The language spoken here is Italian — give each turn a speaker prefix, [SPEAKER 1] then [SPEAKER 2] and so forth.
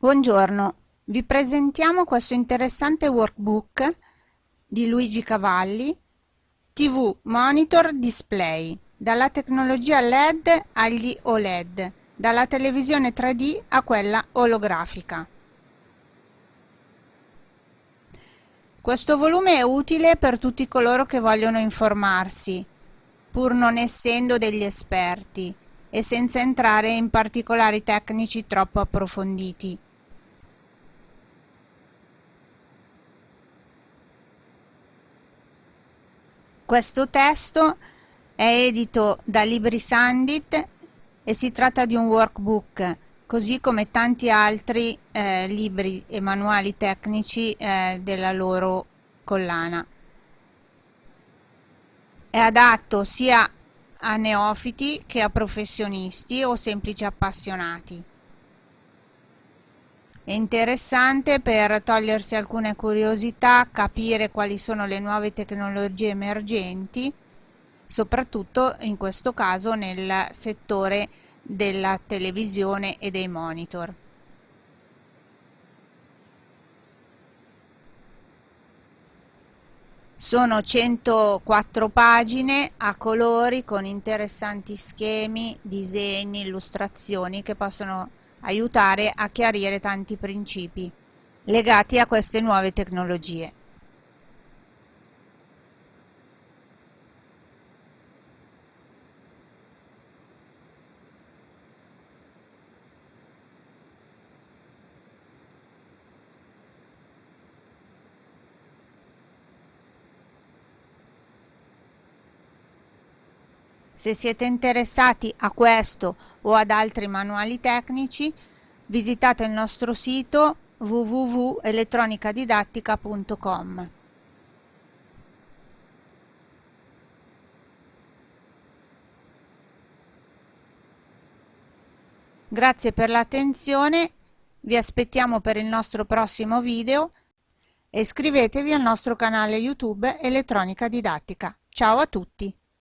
[SPEAKER 1] Buongiorno, vi presentiamo questo interessante workbook di Luigi Cavalli TV Monitor Display dalla tecnologia LED agli OLED, dalla televisione 3D a quella olografica. Questo volume è utile per tutti coloro che vogliono informarsi, pur non essendo degli esperti e senza entrare in particolari tecnici troppo approfonditi. Questo testo è edito da Libri Sandit e si tratta di un workbook, così come tanti altri eh, libri e manuali tecnici eh, della loro collana. È adatto sia a neofiti che a professionisti o semplici appassionati. È interessante per togliersi alcune curiosità, capire quali sono le nuove tecnologie emergenti, soprattutto in questo caso nel settore della televisione e dei monitor. Sono 104 pagine a colori con interessanti schemi, disegni, illustrazioni che possono aiutare a chiarire tanti principi legati a queste nuove tecnologie. Se siete interessati a questo o ad altri manuali tecnici, visitate il nostro sito www.elettronicadidattica.com. Grazie per l'attenzione, vi aspettiamo per il nostro prossimo video e iscrivetevi al nostro canale YouTube Elettronica Didattica. Ciao a tutti!